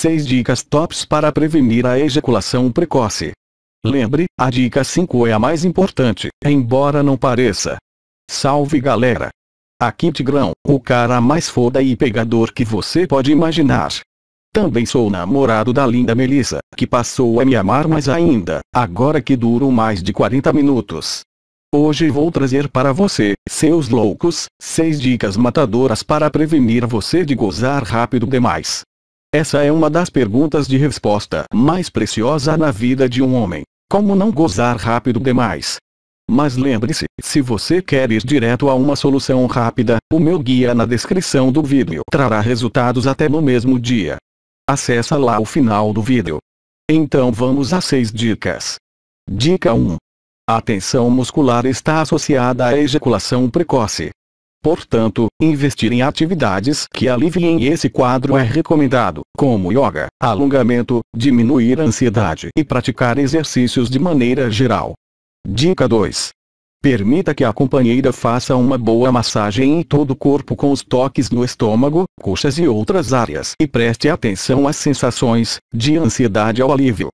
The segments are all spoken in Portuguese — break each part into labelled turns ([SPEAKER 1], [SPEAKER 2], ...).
[SPEAKER 1] 6 dicas tops para prevenir a ejaculação precoce. Lembre, a dica 5 é a mais importante, embora não pareça. Salve galera! Aqui Tigrão, o cara mais foda e pegador que você pode imaginar. Também sou namorado da linda Melissa, que passou a me amar mais ainda, agora que duro mais de 40 minutos. Hoje vou trazer para você, seus loucos, 6 dicas matadoras para prevenir você de gozar rápido demais. Essa é uma das perguntas de resposta mais preciosa na vida de um homem. Como não gozar rápido demais? Mas lembre-se, se você quer ir direto a uma solução rápida, o meu guia na descrição do vídeo trará resultados até no mesmo dia. Acesse lá o final do vídeo. Então vamos às 6 dicas. Dica 1. A tensão muscular está associada à ejaculação precoce. Portanto, investir em atividades que aliviem esse quadro é recomendado, como yoga, alongamento, diminuir a ansiedade e praticar exercícios de maneira geral. Dica 2. Permita que a companheira faça uma boa massagem em todo o corpo com os toques no estômago, coxas e outras áreas e preste atenção às sensações, de ansiedade ao alívio.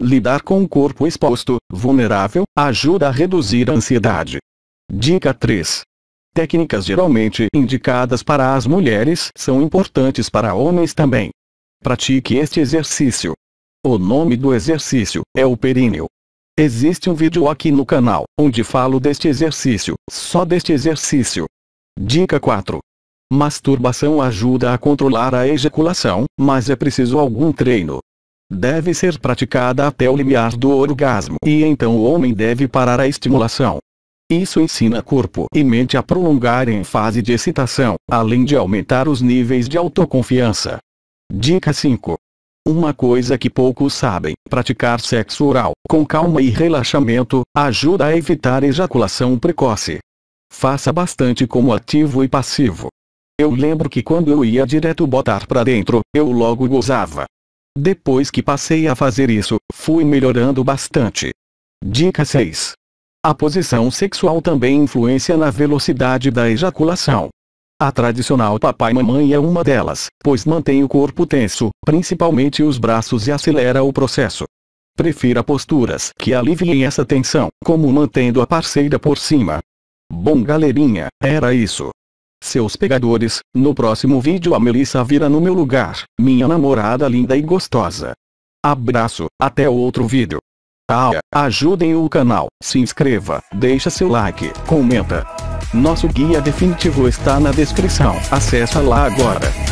[SPEAKER 1] Lidar com o corpo exposto, vulnerável, ajuda a reduzir a ansiedade. Dica 3. Técnicas geralmente indicadas para as mulheres são importantes para homens também. Pratique este exercício. O nome do exercício é o períneo. Existe um vídeo aqui no canal, onde falo deste exercício, só deste exercício. Dica 4. Masturbação ajuda a controlar a ejaculação, mas é preciso algum treino deve ser praticada até o limiar do orgasmo e então o homem deve parar a estimulação. Isso ensina corpo e mente a prolongar em fase de excitação, além de aumentar os níveis de autoconfiança. Dica 5. Uma coisa que poucos sabem: praticar sexo oral, com calma e relaxamento, ajuda a evitar ejaculação precoce. Faça bastante como ativo e passivo. Eu lembro que quando eu ia direto botar pra dentro, eu logo gozava. Depois que passei a fazer isso, fui melhorando bastante. Dica 6. A posição sexual também influencia na velocidade da ejaculação. A tradicional papai-mamãe é uma delas, pois mantém o corpo tenso, principalmente os braços e acelera o processo. Prefira posturas que aliviem essa tensão, como mantendo a parceira por cima. Bom galerinha, era isso seus pegadores, no próximo vídeo a Melissa vira no meu lugar, minha namorada linda e gostosa. Abraço, até outro vídeo. Ah, ajudem o canal, se inscreva, deixa seu like, comenta. Nosso guia definitivo está na descrição, acessa lá agora.